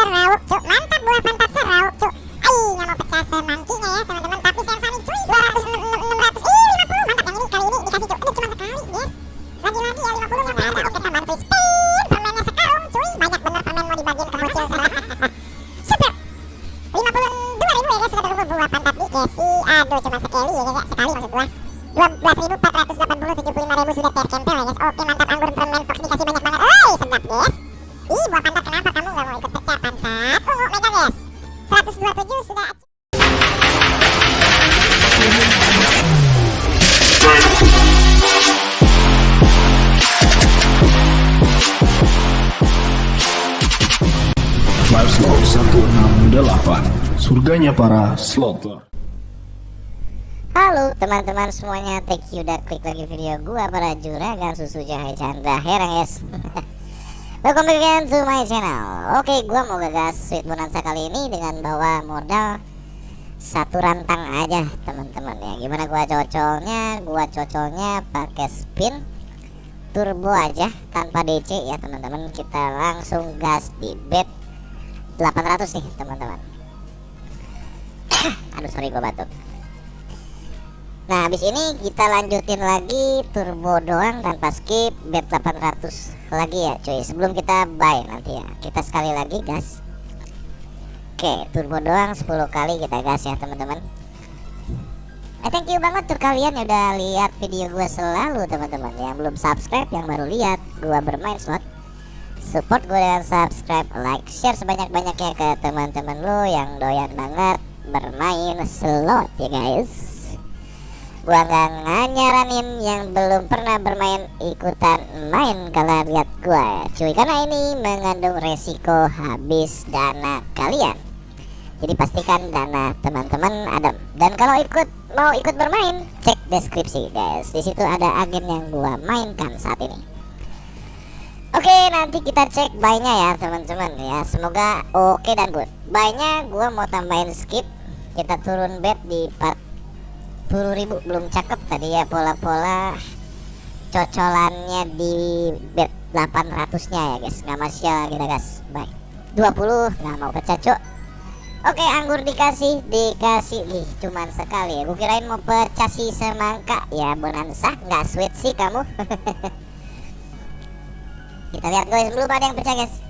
serawuk cuk. Mantap buah pantat serawuk cuk. Nggak mau pecah semangkinya ya teman-teman. Tapi sayang sani cuy 200 600 ih 50 mantap yang ini kali ini dikasih cuk. Cuma sekali guys. Lagi-lagi ya 50 nya nggak ada. Oke tambahan free spin permennya sekarung cuy. Banyak bener permen mau dibagiin ke bocil super. 52 ribu ya guys. Sudah terkumpul buah pantat di aduh cuma sekali ya guys. Sekali maksud gua. 12.480 75.000 sudah terkempel ya guys. Oke mantap. Anggur permen fox dikasih banyak banget. Oi sedap guys. Ih buah pantat kenapa kamu gak mau ikut pecah pantat ungu mega guys 127 sudah Live Slot 168 Surganya para slotter. Halo teman-teman semuanya, thank you udah klik lagi video gua para juragan susu jahe Chandra. Herang guys. Welcome back again to my channel. Oke, gua mau gagas sweet bonanza kali ini dengan bawa modal satu rantang aja teman-teman ya. Gimana gua cocolnya? Gua cocolnya pakai spin turbo aja tanpa DC ya teman-teman. Kita langsung gas di bet 800 nih teman-teman. Aduh sorry gua batuk. Nah habis ini kita lanjutin lagi turbo doang tanpa skip bet 800 lagi ya cuy. Sebelum kita buy nanti ya. Kita sekali lagi gas. Oke turbo doang 10 kali kita gas ya teman-teman. Eh thank you banget tuh kalian yang udah lihat video gue selalu teman-teman. Yang belum subscribe yang baru lihat gue bermain slot Support gue dengan subscribe, like, share sebanyak-banyaknya ke teman-teman lo yang doyan banget bermain slot ya guys nggak nyaranin yang belum pernah bermain ikutan main kalau lihat gua cuy. Karena ini mengandung resiko habis dana kalian. Jadi pastikan dana teman-teman ada. Dan kalau ikut mau ikut bermain cek deskripsi guys. Di situ ada agen yang gua mainkan saat ini. Oke nanti kita cek buy-nya ya teman-teman ya. Semoga oke dan good. Buy-nya gua mau tambahin skip. Kita turun bet di part ribu belum cakep tadi ya pola-pola cocolannya di bet 800 nya ya guys. Nggak masih kita guys. Baik. 20 nggak mau pecah cok Oke anggur dikasih dikasih. Nih cuman sekali ya. Gue mau pecah si semangka. Ya bonanza nggak sweet sih kamu. Kita lihat guys. Belum ada yang pecah guys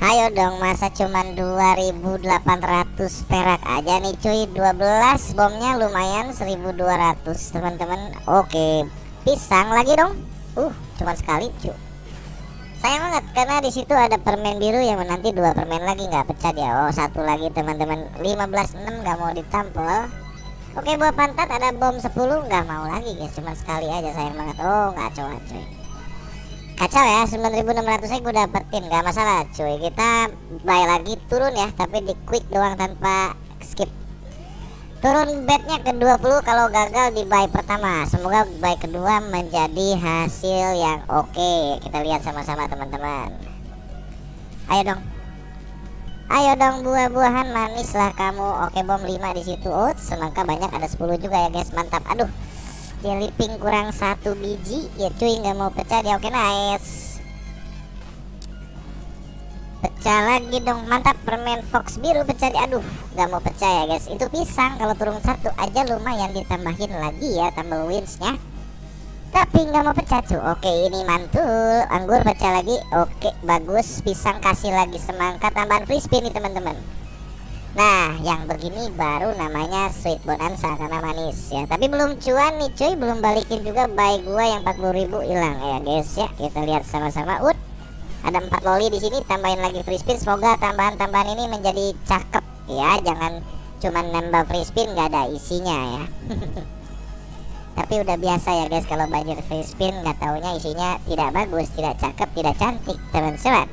Ayo dong masa cuman 2800 perak aja nih cuy. 12 bomnya lumayan 1200 teman-teman. Oke pisang lagi dong. Uh cuman sekali cuy. Sayang banget karena di situ ada permen biru yang nanti dua permen lagi nggak pecah dia oh satu lagi teman-teman. 15 6 nggak mau ditampol. Oke buah pantat ada bom 10 nggak mau lagi guys. Cuman sekali aja sayang banget. Oh ngaco cuy kacau ya 9600 saya gue dapetin gak masalah cuy. Kita buy lagi turun ya tapi di quick doang tanpa skip. Turun bednya ke 20 kalau gagal di buy pertama. Semoga buy kedua menjadi hasil yang oke. Okay. kita lihat sama-sama teman-teman. Ayo dong. Ayo dong buah-buahan manis lah kamu. Oke bom 5 di situ. Oh semangka banyak ada 10 juga ya guys. Mantap. Aduh jelly pink kurang satu biji ya cuy nggak mau pecah dia. Oke nice. Pecah lagi dong. Mantap permen fox biru pecah aduh nggak mau pecah ya guys. Itu pisang kalau turun satu aja lumayan ditambahin lagi ya tambah winsnya. Tapi nggak mau pecah cuy. Oke ini mantul. Anggur pecah lagi. Oke bagus. Pisang kasih lagi semangka tambahan free spin nih teman-teman Nah yang begini baru namanya sweet bonanza karena manis ya. Tapi belum cuan nih cuy. Belum balikin juga baik gua yang 40 ribu hilang. Ya guys ya. Kita lihat sama-sama. Ut ada 4 loli di sini. Tambahin lagi free spin. Semoga tambahan-tambahan ini menjadi cakep. Ya Jangan cuman nambah free spin gak ada isinya ya. Tapi udah biasa ya guys kalau banjir free spin nggak taunya isinya tidak bagus, tidak cakep, tidak cantik teman-teman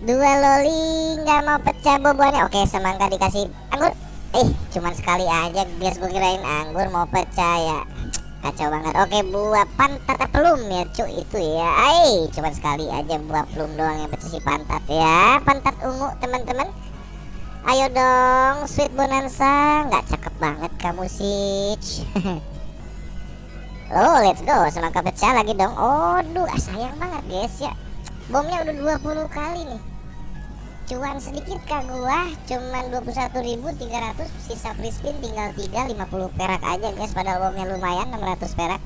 dua loli nggak mau pecah boboannya oke semangka dikasih anggur. Eh cuman sekali aja guys gue kirain anggur mau pecah ya. Kacau banget. Oke buah pantat pelum ya cuy itu ya. Eh cuman sekali aja buah pelum doang yang pecah si pantat ya. Pantat ungu teman-teman. Ayo dong sweet bonanza. Nggak cakep banget kamu sih oh let's go. Semangka pecah lagi dong. Oh duh sayang banget guys ya. Bomnya udah 20 kali nih cuan sedikit kah gua cuman 21.300 sisa free spin tinggal 3 50 perak aja guys padahal bomnya lumayan 600 perak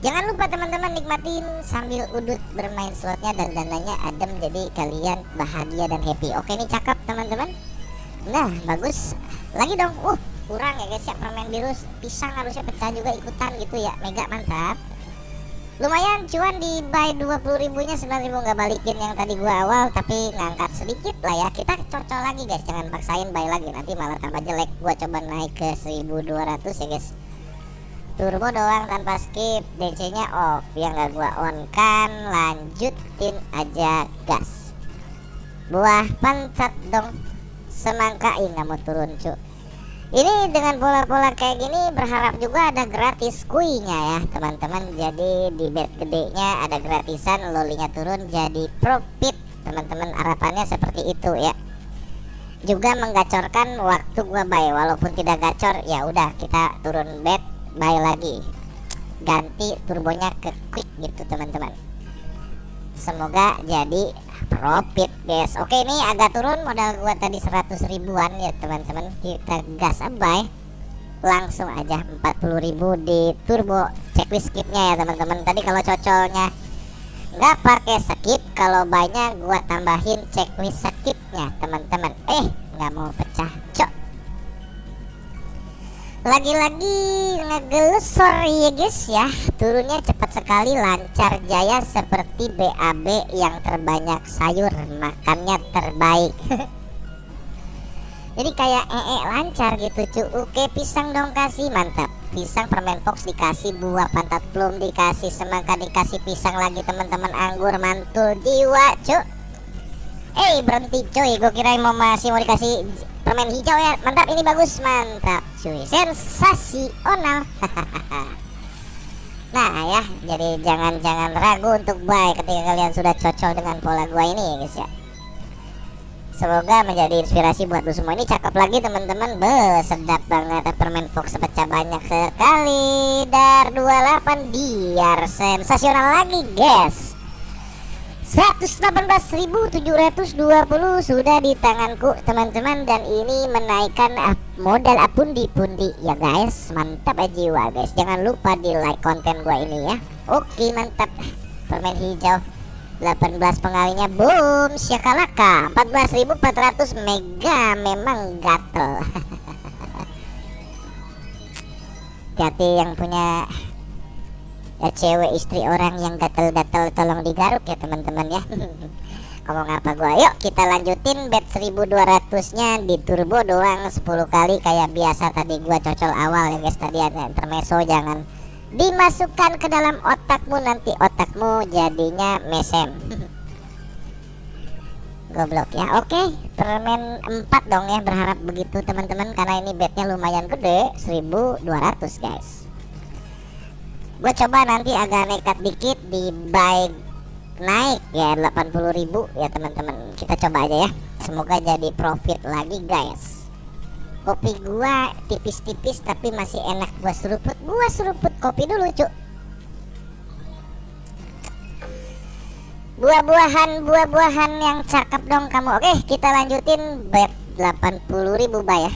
Jangan lupa teman-teman nikmatin sambil udut bermain slotnya dan dananya adem jadi kalian bahagia dan happy. Oke ini cakep teman-teman. Nah bagus. Lagi dong. Uh kurang ya guys ya permen biru pisang harusnya pecah juga ikutan gitu ya. Mega mantap. Lumayan cuan di buy 20 ribunya 9 ribu nggak balikin yang tadi gua awal tapi ngangkat sedikit lah ya. Kita cocok lagi guys. Jangan paksain buy lagi nanti malah tambah jelek. Gua coba naik ke 1200 ya guys. Turbo doang tanpa skip. DC nya off. Yang gak gua on kan lanjutin aja gas. Buah pancat dong. Semangka ini nggak mau turun cu ini dengan pola-pola kayak gini berharap juga ada gratis kuinya ya teman-teman. Jadi di bet gedenya ada gratisan lolinya turun jadi profit. Teman-teman harapannya seperti itu ya. Juga menggacorkan waktu gua buy. Walaupun tidak gacor ya udah kita turun bet buy lagi. Ganti turbonya ke quick gitu teman-teman. Semoga jadi profit guys oke ini agak turun modal gua tadi 100 ribuan ya teman-teman. Kita gas buy langsung aja 40.000 di turbo checklist skipnya ya teman-teman. Tadi kalau cocolnya nggak pakai skip kalau banyak gua tambahin checklist skipnya teman-teman. Eh nggak mau pecah lagi-lagi ngegelesor ya guys ya. Turunnya cepat sekali lancar jaya seperti BAB yang terbanyak sayur makannya terbaik. Jadi kayak ee -e lancar gitu cu. Oke pisang dong kasih. Mantap. Pisang permen fox dikasih buah pantat plum dikasih semangka dikasih pisang lagi teman-teman. Anggur mantul jiwa cu. Eh berhenti cuy. Gue kira mau masih mau dikasih permen hijau ya. Mantap ini bagus. Mantap sensasional. Nah ya jadi jangan-jangan ragu untuk buy ketika kalian sudah cocok dengan pola gua ini ya guys ya. Semoga menjadi inspirasi buat lu semua. Ini cakep lagi teman-teman. Be sedap banget. Permen fox pecah banyak sekali. Dar 28 biar sensasional lagi guys. 118.720 sudah di tanganku teman-teman. Dan ini menaikkan modal pundi-pundi ya guys mantap aja jiwa guys. Jangan lupa di like konten gua ini ya. Oke mantap. Permen hijau. 18 pengalinya. Boom syakalaka. 14.400 mega. Memang gatel. Hati yang punya ya cewek istri orang yang gatel-gatel tolong digaruk ya teman-teman ya ngomong apa gua? Yuk kita lanjutin bet 1200 nya di turbo doang 10 kali kayak biasa tadi gua cocol awal ya guys tadi ada intermeso jangan dimasukkan ke dalam otakmu nanti otakmu jadinya mesem. Goblok ya. Oke permen 4 dong ya berharap begitu teman-teman karena ini betnya lumayan gede 1200 guys. Gue coba nanti agak nekat dikit di buy naik. Ya 80.000 ya teman-teman kita coba aja ya. Semoga jadi profit lagi guys. Kopi gua tipis-tipis tapi masih enak. Gua seruput. Gua seruput kopi dulu cuk. Buah-buahan buah-buahan yang cakep dong kamu. Oke kita lanjutin. Bet 80.000 buy ya.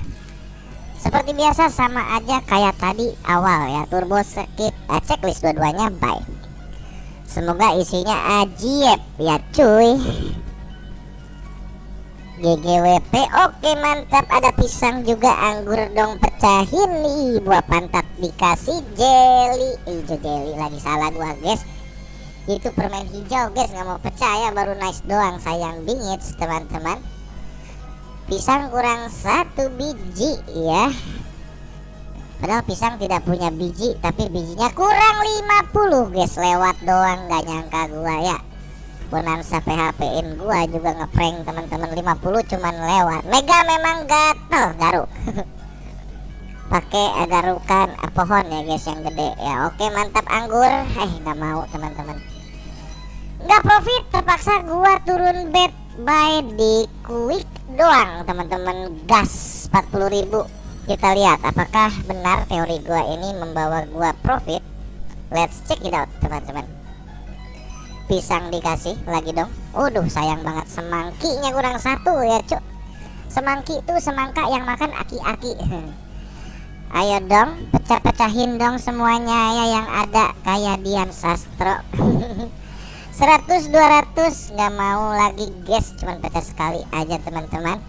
Seperti biasa sama aja kayak tadi awal ya. Turbo skip eh, checklist dua-duanya bye semoga isinya ajaib ya cuy. GGWP oke mantap. Ada pisang juga anggur dong pecahin nih. Buah pantat dikasih jelly. Hijau jelly lagi salah gua guys. Itu permen hijau guys. Nggak mau percaya baru nice doang sayang bingit teman-teman. Pisang kurang satu biji ya padahal pisang tidak punya biji tapi bijinya kurang 50 guys lewat doang gak nyangka gua ya. Bonanza PHP in gua juga ngeprank teman-teman 50 cuman lewat. Mega memang gatel garuk pakai garukan pohon ya guys yang gede ya. Oke mantap anggur. Eh nggak mau teman-teman. Nggak profit terpaksa gua turun bet buy di quick doang teman-teman. Gas 40.000 kita lihat apakah benar teori gua ini membawa gua profit? Let's check it out teman-teman. Pisang dikasih lagi dong. Waduh sayang banget semangkinya kurang satu ya cuk. Semangki itu semangka yang makan aki-aki. Ayo dong pecah-pecahin dong semuanya ya yang ada. Kayak Dian Sastro. 100 200 nggak mau lagi guys. Cuman pecah sekali aja teman-teman.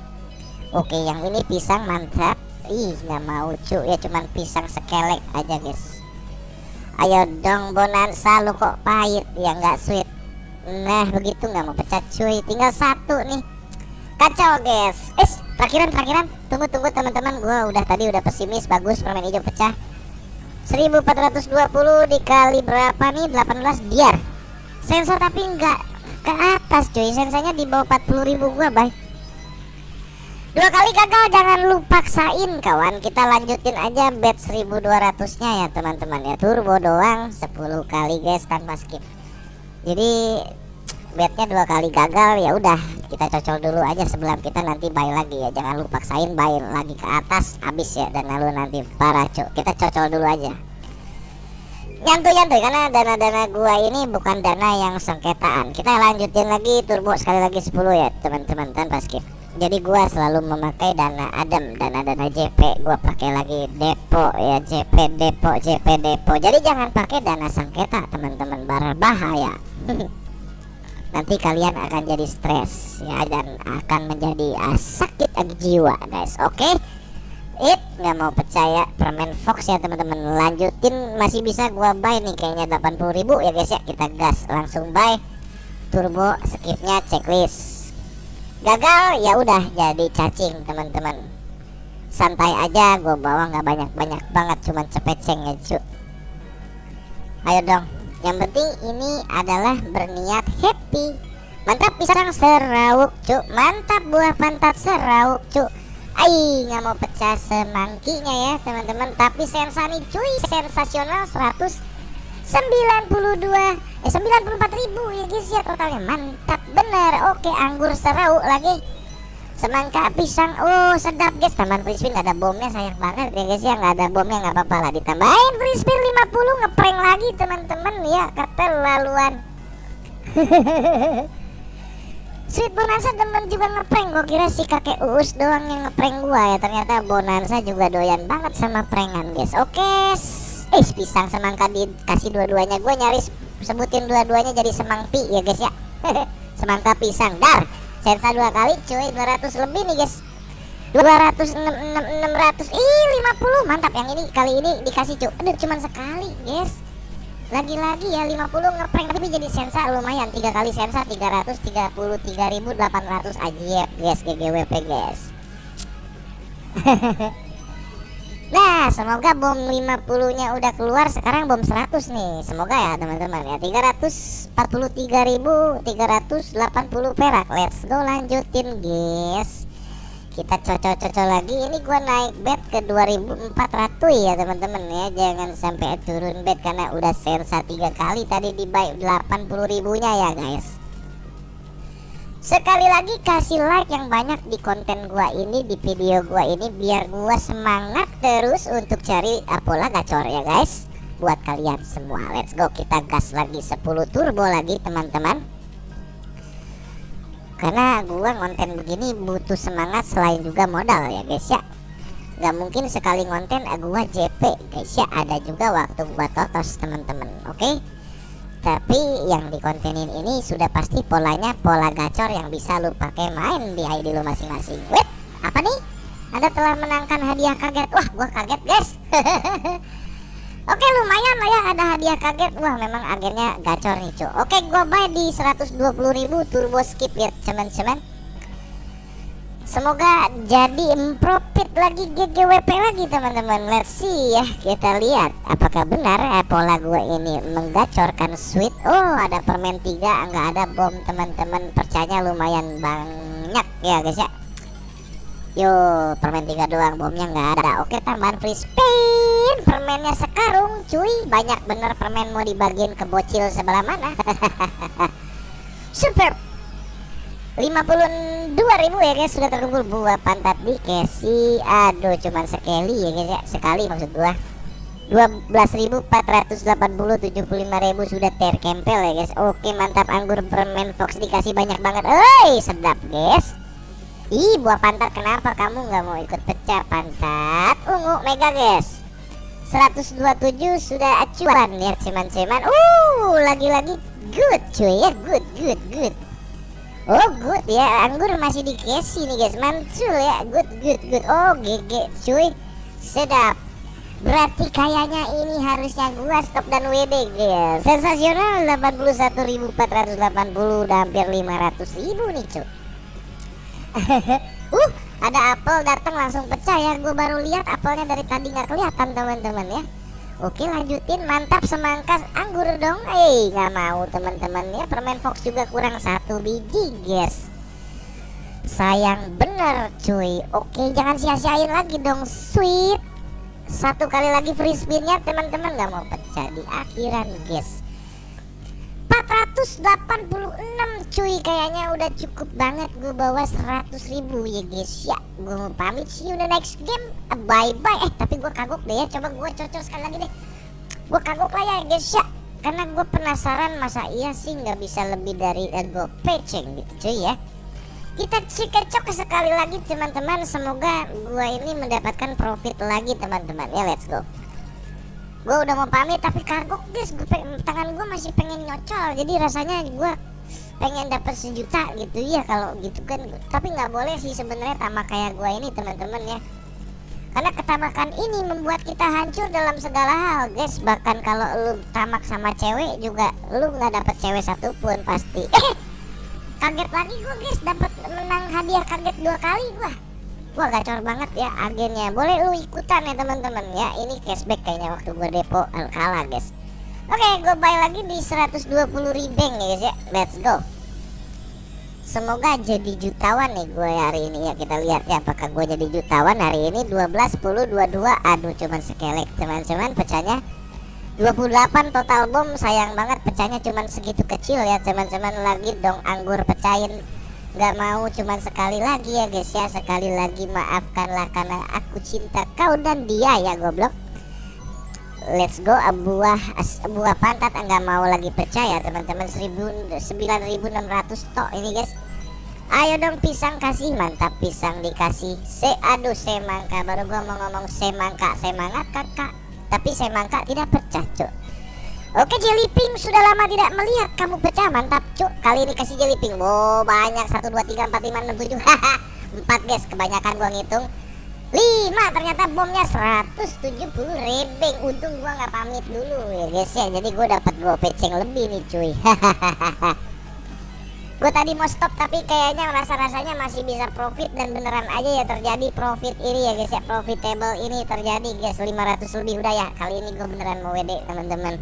Oke yang ini pisang mantap Ih nggak mau ya cuman pisang sekelek aja guys. Ayo dong bonanza lu kok pahit? Ya nggak sweet. Nah begitu nggak mau pecah cuy. Tinggal satu nih. Kacau guys. Eh parkiran parkiran. Tunggu tunggu teman-teman. Gua udah tadi udah pesimis bagus permen hijau pecah. 1420 dikali berapa nih? 18 biar. Sensor tapi nggak ke atas cuy. Sensornya di bawah 40.000 gua baik Dua kali gagal jangan lu paksain kawan. Kita lanjutin aja bet 1200 nya ya teman-teman ya. Turbo doang 10 kali guys tanpa skip. Jadi betnya dua kali gagal ya udah. Kita cocol dulu aja sebelum kita nanti buy lagi ya. Jangan lu paksain buy lagi ke atas habis ya. Dan lalu nanti para cok kita cocol dulu aja. Nyantuy nyantuy karena dana-dana gua ini bukan dana yang sengketaan. Kita lanjutin lagi turbo sekali lagi 10 ya teman-teman tanpa skip jadi gua selalu memakai dana adem dana-dana JP gua pakai lagi depo ya JP depo JP depo. Jadi jangan pakai dana sengketa teman-teman. Berbahaya. Nanti kalian akan jadi stres ya dan akan menjadi uh, sakit jiwa guys. Oke? Okay? it nggak mau percaya. Permen fox ya teman-teman. Lanjutin. Masih bisa gua buy nih kayaknya 80.000 ya guys ya. Kita gas langsung buy. Turbo skipnya checklist gagal ya udah jadi cacing teman-teman. Santai aja gue bawa nggak banyak-banyak banget cuman cepeceng ya cu. Ayo dong. Yang penting ini adalah berniat happy. Mantap pisang serawuk cu. Mantap buah pantat serawuk cu. Ay, nggak mau pecah semangkinya ya teman-teman. Tapi sensa nih cuy. Sensasional 100 92 eh 94 ribu ya guys ya totalnya. Mantap bener. Oke anggur serau lagi. Semangka pisang. Oh sedap guys. Tambahan free spin gak ada bomnya sayang banget ya guys ya. Nggak ada bomnya nggak apa-apa lah. Ditambahin free spin 50 ngeprank lagi teman-teman ya. Keterlaluan. Sweet Bonanza temen juga ngeprank. Gue kira si kakek Uus doang yang ngeprank gua ya. Ternyata Bonanza juga doyan banget sama prankan guys. Oke Eh pisang semangka dikasih dua-duanya. Gue nyaris sebutin dua-duanya jadi semangpi ya guys ya. Semangka pisang. Dar Sensa dua kali cuy. 200 lebih nih guys. 200 600 Ih 50 mantap. Yang ini kali ini dikasih cuy. Aduh cuman sekali guys. Lagi-lagi ya 50 ngeprank. Tapi jadi sensa lumayan. Tiga kali sensa 333.800 aja guys. GGWP guys Nah semoga bom 50 nya udah keluar sekarang bom 100 nih. Semoga ya teman-teman ya. 343.380 perak. Let's go lanjutin guys. Kita cocok-cocok lagi. Ini gua naik bet ke 2400 ya teman-teman ya. Jangan sampai turun bet karena udah sensa tiga kali tadi di buy 80 ribunya ya guys Sekali lagi kasih like yang banyak di konten gua ini Di video gua ini Biar gua semangat terus untuk cari Apola gacor ya guys. Buat kalian semua. Let's go. Kita gas lagi 10 turbo lagi teman-teman. Karena gua konten begini butuh semangat selain juga modal ya guys ya. Gak mungkin sekali konten gua JP guys ya Ada juga waktu gua totos teman-teman. Oke? okay? Tapi yang dikontenin ini sudah pasti polanya pola gacor yang bisa lu pakai main di ID lu masing-masing. Wait, apa nih? Anda telah menangkan hadiah kaget. Wah, gua kaget, guys. Oke, lumayan lah ya ada hadiah kaget. Wah, memang agennya gacor nih, cuy. Oke, gua buy di 120.000 turbo skip ya, teman-teman Semoga jadi profit lagi GGWP lagi teman-teman. Let's see ya kita lihat Apakah benar eh, pola gue ini menggacorkan sweet. Oh ada permen 3 nggak ada bom teman-teman. Percaya lumayan banyak ya guys ya. Yo permen 3 doang bomnya nggak ada. Oke tambahan free spin. Permennya sekarung cuy. Banyak bener permen mau dibagiin ke bocil sebelah mana. Super 56 dua ribu ya guys sudah terkumpul buah pantat di kesi aduh cuman sekali ya guys ya sekali maksud gua. 12.480 75.000 sudah terkempel ya guys. Oke mantap anggur permen fox dikasih banyak banget. Oi sedap guys. Ih buah pantat kenapa kamu nggak mau ikut pecah pantat? Ungu mega guys. 127 sudah acuan lihat ceman-ceman uh lagi-lagi good cuy ya. Good good good. Oh good. Ya anggur masih dikasih nih guys. Mantul ya. Good good good. Oh GG cuy. Sedap. Berarti kayaknya ini harusnya gua stop dan WD guys. Sensasional. 81.480 udah hampir 500.000 nih cuy. Uh ada apel datang langsung pecah ya. Gue baru lihat apelnya dari tadi nggak kelihatan teman-teman ya Oke lanjutin. Mantap semangka anggur dong. Eh nggak mau teman-teman. Ya permen fox juga kurang satu biji guys. Sayang bener cuy. Oke jangan sia-siain lagi dong sweet. Satu kali lagi free spinnya teman-teman. Nggak mau pecah di akhiran guys 486 cuy. Kayaknya udah cukup banget gue bawa 100 ribu. Ya guys ya gue mau pamit see you the next game bye bye eh tapi gue kagok deh ya. Coba gue cocok sekali lagi deh. Gue kagok lah ya guys ya. Karena gue penasaran masa iya sih nggak bisa lebih dari uh, gue peceng gitu cuy ya. Kita cekecok sekali lagi teman-teman. Semoga gue ini mendapatkan profit lagi teman-teman. Ya let's go gue udah mau pamit tapi kagok guys gue tangan gue masih pengen nyocol jadi rasanya gue pengen dapat sejuta gitu. Ya kalau gitu kan tapi nggak boleh sih sebenarnya tamak kayak gue ini teman-teman ya. Karena ketamakan ini membuat kita hancur dalam segala hal guys. Bahkan kalau lu tamak sama cewek juga lu nggak dapat cewek satupun pasti. Kaget lagi gue guys. Dapat menang hadiah kaget dua kali gue Wah gacor banget ya agennya. Boleh lu ikutan ya teman-teman. Ya Ini cashback kayaknya waktu gue depo Alkala guys. Oke gue buy lagi di 120 ribeng ya guys ya. Let's go. Semoga jadi jutawan nih gue hari ini ya. Kita lihat ya apakah gue jadi jutawan hari ini. 12, 10, 22 Aduh cuman sekelek teman-teman pecahnya 28 total bom. Sayang banget pecahnya cuman segitu kecil ya. Teman-teman lagi dong anggur pecahin nggak mau cuman sekali lagi ya guys ya. Sekali lagi maafkanlah karena aku cinta kau dan dia ya goblok. Let's go buah buah pantat. Nggak mau lagi percaya teman-teman. 9600 tok ini guys. Ayo dong pisang kasih. Mantap pisang dikasih. Se aduh semangka. Baru gua mau ngomong semangka. Semangat kakak. Tapi semangka tidak pecah cuk Oke jellyping sudah lama tidak melihat kamu pecah. Mantap cuk. Kali ini kasih jellyping wow banyak. 1 2 3 4 5 6 7 haha 4 guys. Kebanyakan gua ngitung. 5 ternyata bomnya 170 rebeng. Untung gua nggak pamit dulu ya guys ya. Jadi gua dapat gua peceng lebih nih cuy. hahaha gue tadi mau stop tapi kayaknya rasa-rasanya masih bisa profit dan beneran aja ya terjadi profit ini ya guys ya. Profitable ini terjadi guys. 500 lebih udah ya. Kali ini gue beneran mau WD teman-teman.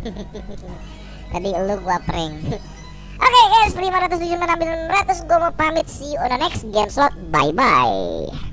Tadi lu gua prank. Oke okay guys 500 700 gue mau pamit. See you on the next game slot. Bye bye